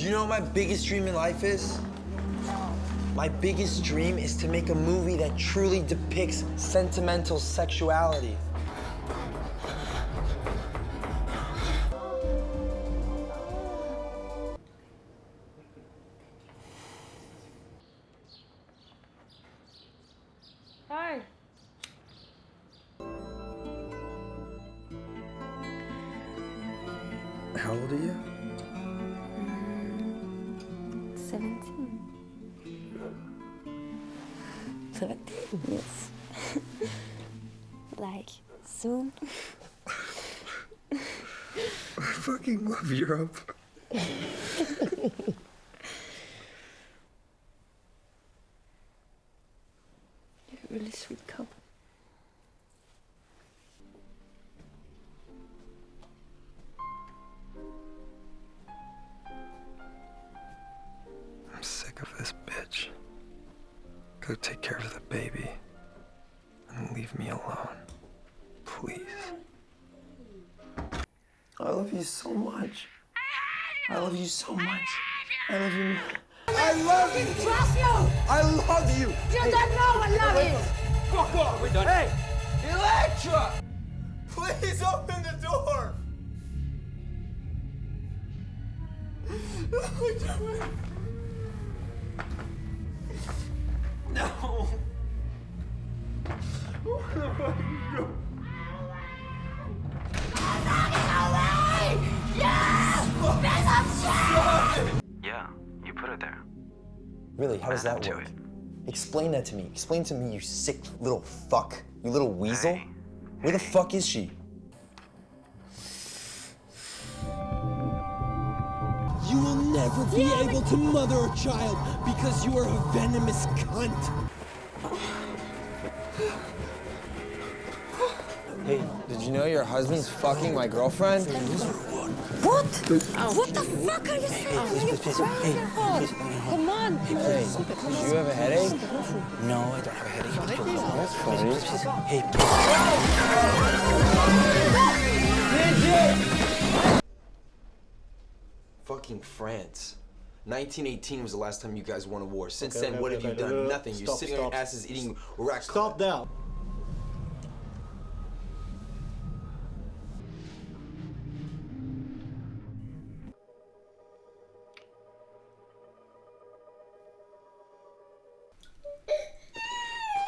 Do you know what my biggest dream in life is? My biggest dream is to make a movie that truly depicts sentimental sexuality. Hi. How old are you? 17. 17, yes. like, soon. I fucking love Europe. You're a really sweet couple. Of this bitch. Go take care of the baby and leave me alone. Please. I love you so much. I love you so much. I love you. I love you. Trust you! I love you. You don't know what love is! Fuck off. We're done. Hey, Electra! Please open the door. No. Yeah, you put it there. Really, how does that to work? it. Explain that to me. Explain to me, you sick little fuck. You little weasel. Hey. Where the fuck is she? You will never be able to mother a child because you are a venomous cunt. Hey, did you know your husband's fucking my girlfriend? What? Oh, what the fuck are you saying? Are you crazy? Come on. Hey, did you have a headache? No, I don't have a headache. That's funny. Hey, fucking France. 1918 was the last time you guys won a war. Since okay, then, okay, what okay, have you done? Nothing. Stop, You're sitting stop. on your asses eating rack. Stop that!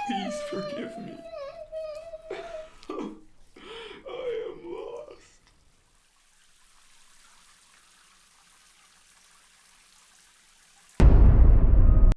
Please forgive me.